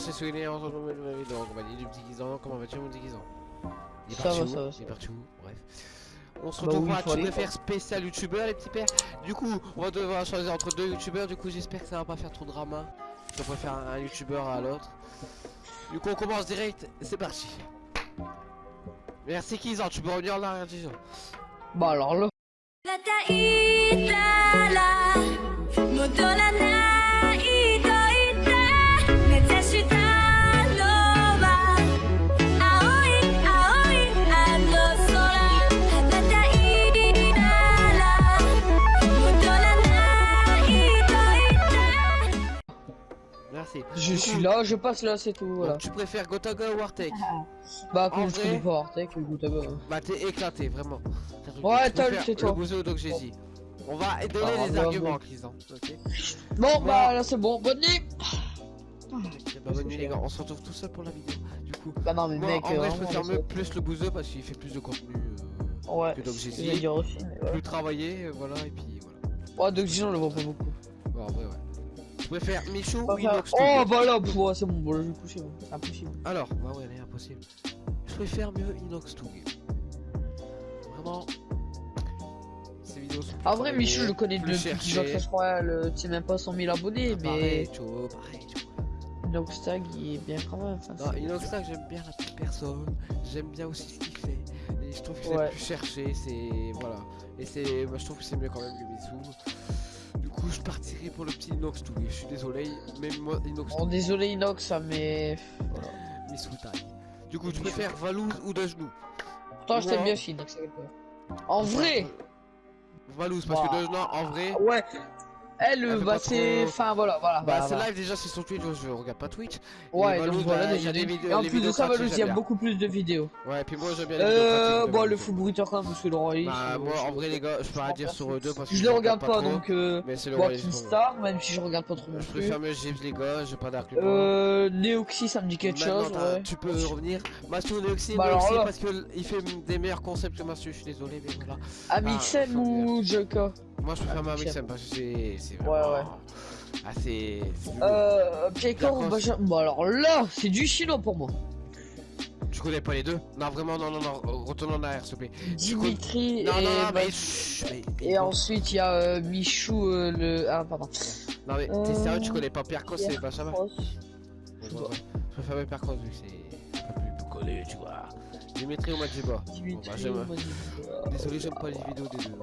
C'est souvenir en nouvelle vidéo, on va dire du petit guisant, comment vas-tu mon petit guisant Il est Ça parti va, où? ça va, Il est parti où? Bref. On se Bah retrouve oui, pour un préfère spécial youtubeur les petits pères. Du coup, on va devoir choisir entre deux youtubeurs, du coup j'espère que ça va pas faire trop de drama. On préfère un youtubeur à l'autre. Du coup on commence direct, c'est parti. Merci Kizan, tu peux revenir en arrière Kizan. Bah alors là. Je suis là, je passe là, c'est tout. donc, Voilà. tu préfères Gotaga ou Artek Bah, comme je connais pas Artek, écoute, euh, Bah t'es éclaté vraiment. Ouais, Tol, préfères c'est toi. Le bouseux donc j'ai dit. On va donner Ah, les bah, arguments bon. Kizan. Ok? Bon, bah là c'est bon, bonne nuit. Bah, bonne nuit les gars, on se retrouve tout seul pour la vidéo. Du coup, Bah non, mais moi mec, en vrai je vraiment, préfère mieux plus le bouseux parce qu'il fait plus de contenu. euh, Ouais, que ouais. plus travaillé, euh, voilà, et puis voilà. Ouais, sinon, on le voit pas beaucoup. Bon, en vrai, ouais. Je préfère Michou ou Inox oh, bah là, c'est bon, bon, là, je vais coucher, impossible. Alors, bah ouais, est impossible. Je préfère mieux Inox Tug. Vraiment. Ces vidéos sont En vrai, Michou, je le connais depuis qu'il je crois, le, tu même pas 100 000 abonnés, Ah, mais Pareil, tu vois, pareil, tu vois. Noxtag, il est bien quand même. Non, Inox Tag, j'aime bien la petite personne, j'aime bien aussi ce qu'il fait. Et je trouve que c'est Ouais. plus cherché, c'est. Voilà. Et c'est. Moi, je trouve que c'est mieux quand même que Mitsu. Du coup, je partirai pour le petit Inox Tug. Je suis désolé, même moi, Inox Bon, Tug, désolé Inox, mais. Voilà. Mitsu Tag. Du coup, tu préfères Valouz ou Dajnou? Pourtant, je t'aime bien, pas. En vrai Valouz, parce que. Dajnou, en vrai. Ouais Elle, bah, c'est. Enfin, voilà, voilà. Bah, c'est voilà. live déjà, c'est sur Twitch, je regarde pas Twitch. Ouais, donc voilà, bah, déjà des vidéos- Et en les plus de ça, Valous, il y a beaucoup plus de vidéos. Ouais, et puis moi j'aime bien les vidéos Euh, bon, le full bruiteur quand même, parce que le roi Bah, moi en vrai, les gars, je peux rien dire sur eux deux parce que Je le regarde pas, donc. Euh, Mais c'est le Rumble. Star, même si je regarde pas trop non Je préfère mieux Gibbs, les gars, j'ai pas d'arc Euh, Neoxy, ça me dit quelque chose, tu peux revenir. Mathieu Neoxy, Bah, parce qu'il fait des meilleurs concepts que Mathieu, je suis désolé, mais voilà. Amixem Ah, ou Joka Moi je préfère Ah, ma. Mixem parce que c'est. c'est Ouais, vraiment- ouais. Ah, c'est. Euh, Piekor. Benjamin. Bon, alors là, c'est du chinois pour moi. Tu connais pas les deux? Non, vraiment, non, non, non, retourne en arrière, s'il te plaît. Dimitri Non, et. non, non, mais. Et ensuite, il y a euh, Michou, euh, le. Ah, pardon. Non, mais t'es sérieux, tu connais pas Pierre Cross et Benjamin. Je préfère même Pierre Cross vu que c'est peu plus connu, tu vois. Dimitri ou Majiba bah, Dimitri ou Madiba. Désolé, j'aime pas les vidéos des deux.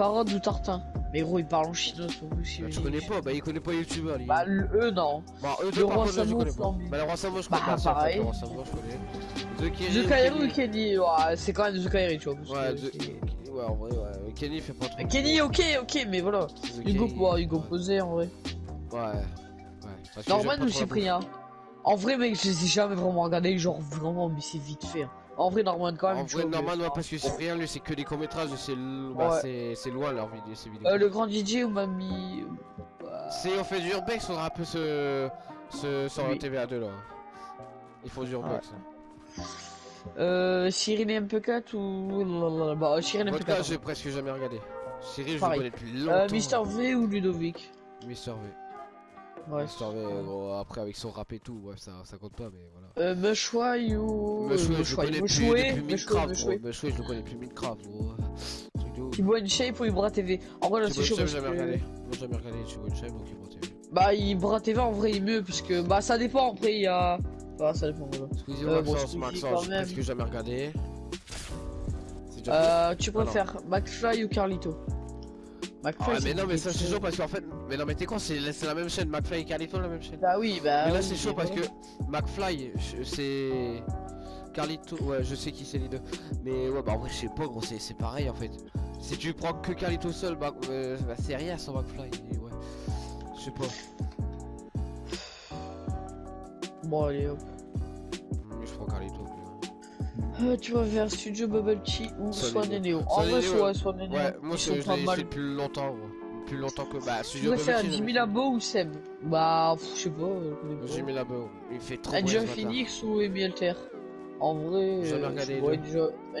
Hein. Farad ou Tartin. Mais gros, il parle en chinois, son coup, si Bah, tu connais pas, bah il connaît pas YouTubeur lui. Bah, le- eux, non. Bah eux le roi là, je Samo, connais pas. Bah le roi Samo je Bah, connais pas, pareil. le roi Samo je connais. The Kenny, The Kairi ou Kenny. Ouais, c'est quand même The Kairi, tu vois. Ouais, The- ouais, en vrai, ouais. Kenny fait pas trop. Kenny, ok, ok, mais voilà. Hugo, ouais, Hugo posé en vrai. Ouais. Ouais. Norman ou Cyprien? En vrai, mec, je les ai jamais vraiment regardés, genre vraiment, mais c'est vite fait. En vrai, Norman quand même. En vrai, Norman, ouais, parce que Cyprien, lui, c'est que des courts-métrages, c'est bah, Ouais. c'est- c'est loin leur vidéo, ces vidéos. Euh, le grand DJ ou Mamie Bah, Si on fait du urbex, faudra un peu se. se. sur la Oui. TVA2 là. Il faut du urbex. hein. Euh, Cyril MP4 ou. Bah, Cyril Vodka, MP4. j'ai presque jamais regardé. Cyril, je le connais depuis longtemps. Euh, Mister V ou Ludovic? Mister V. Ouais. V, gros, après avec son rap et tout, ouais, ça, ça compte pas, mais voilà. Euh, Meshwai ou. Meshway, je connais plus depuis Minecraft, Meshwai. gros. Meshway, je le connais plus Minecraft, gros. De ouf. Thibaut InShape ou Ibra TV En vrai, là, c'est chaud parce j'ai jamais que. regardé. J'ai jamais regardé Thibaut Chef, donc il m'a TV. Bah, Ibra TV en vrai, il est mieux, puisque. Bah, ça dépend, après, il y a. Bah, ça dépend, voilà. Ou Euh, bon, Maxence, Maxence, quand j'ai même. presque jamais regardé. Euh, tu préfères McFly ou Carlito? McFly, ouais, mais non, mais ça c'est chaud parce qu'en fait. Mais non, mais t'es con, c'est la même chaîne, McFly et Carlito, la même chaîne. Bah oui, bah. Mais là oui, c'est chaud parce que. McFly, c'est. Carlito, ouais, je sais qui c'est les deux. Mais ouais, bah en vrai, je sais pas, gros, c'est pareil en fait. Si tu prends que Carlito seul, bah, euh, bah, c'est rien sans McFly. ouais. Je sais pas. Bon, allez, hop. Je prends Carlito. Euh, tu préfères Studio Bubble Tea ou Swan et Neo En vrai, soit Swan et Neo. Ouais, moi je l'ai mal. depuis longtemps, gros. Plus longtemps que. Bah, Tu Studio Bubble Tea, Jimmy Labo ou Seb? Bah, je sais pas. euh, je pas. Jimmy Labo, il fait trop Enjoy. Phoenix ou Amy Alter En vrai, J'ai euh, regardé.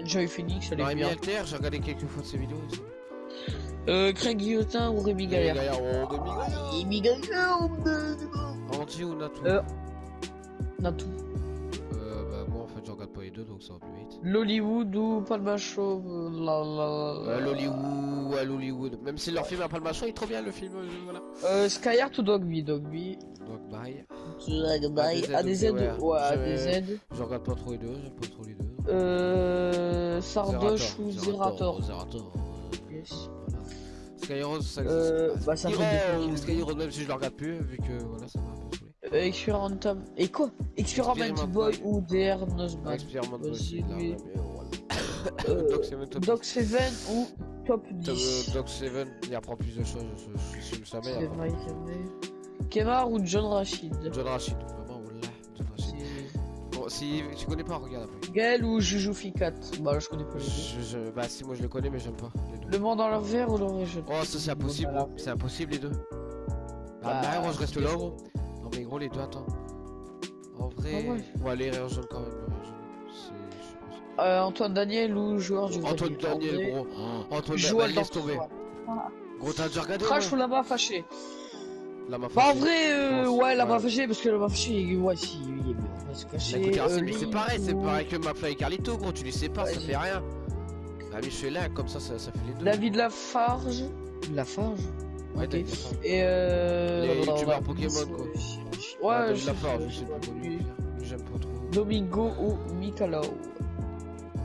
Enjoy, Phoenix, elle est Amy bien. Alter, j'ai regardé quelques fois de ses vidéos aussi. Euh, Craig Guillotin ou Rémi Galère Gaillard, Rémi Gaillard. Rémi Galère Sanji ou Natou Euh. Natou. 508. L'Hollywood ou Palma Show. La, la, la. L'Hollywood, à l'Hollywood. Même si leur film à Palma Show il est trop bien le film. Euh, voilà. Euh, Skyheart ou Dogby Dogby. Dogby. Dogby. Ah, ADZ. Ah, ouais, ADZ. Je regarde pas trop les deux, j'aime pas trop les deux. Euh. Sardoche ou Zerator. Zerator. Euh, yes. Voilà. Skyheart, ça existe. Euh, bah, même si je le regarde plus, vu que voilà, ça va. Euh, Experimental. Et quoi Experiment Experimental. Boy ou DR Vas-y, aussi, là, lui. Euh, Doc Seven, top Doc 7 ou Top Top, 10. euh, Doc Seven, il apprend plus de choses, vrai, c'est vrai. Kemar ou John Rachid? John Rachid, vraiment, wallah, John Rachid. Bon, si tu connais pas, regarde après. Gaël ou Juju Ficat? Bah là je connais pas les deux. Je, je- bah si, moi je le connais, mais j'aime pas les deux. Le monde dans leur verre ou leur région Oh, ça c'est impossible, c'est impossible les deux. Bah, Bah, bah, gros, je reste là, gros. Non, mais gros, les deux, attends. En vrai, Ah ouais. on va aller rire jaune quand même. sais pas. Euh, Antoine Daniel ou joueur du Antoine Daniel, gros. Antoine Joueur Daniel, laisse tomber. Gros, t'as déjà regardé Trash ou ouais la main fâchée La m'a Bah en vrai, euh, ouais, la ouais. main fâchée, parce que la main fâchée, ouais, si, il est bien, on va se cacher. écoute, Arsène, euh, c'est pareil, c'est pareil que McFly et Carlito, gros. Tu les sépares, ça Ouais. fait rien. Bah, mais je fais là, comme ça, ça, ça fait les deux. David Lafarge. Lafarge Ouais, ok. David Lafarge. Et euh. Les youtubeurs. Pokémon, quoi. Ouais, David je- Lafarge, je- connu. lui. Lui, j'aime pas trop. Domingo ou Mikalo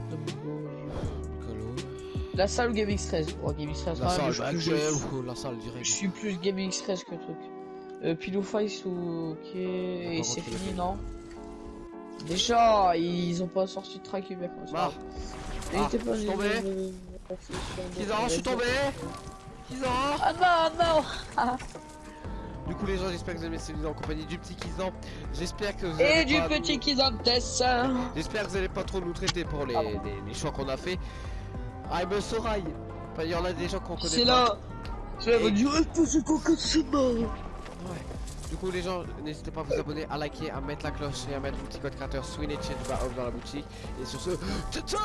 Domingo. Nicolo. La salle ou Gaming Stress? Oh, Gaming Stress, La ah, salle, je, bah, je- la salle, direct. je suis plus Gaming Stress que truc. Euh, Pillow Face ou. Ok. Et par c'est fini, non? Déjà, ils ont pas sorti de track. N'hésitez Ah, pas je suis tombé. nous- Kizan, je suis tombé Kizan. Ah non, non. Du coup les gens j'espère que vous aimez cette vidéo en compagnie du petit Kizan. J'espère que vous Et allez du pas petit nous- Kizantes J'espère que vous allez pas trop nous traiter pour les, Ah bon. les, les choix qu'on a fait. I'm Sorail Enfin il y en a des gens qu'on connaît C'est pas. là. C'est là, Et- va dire, eh, c'est quoi que c'est Ouais. Du coup les gens n'hésitez pas à vous abonner, à liker, à mettre la cloche et à mettre le petit code créateur Swin et Change dans la boutique. Et sur ce, ciao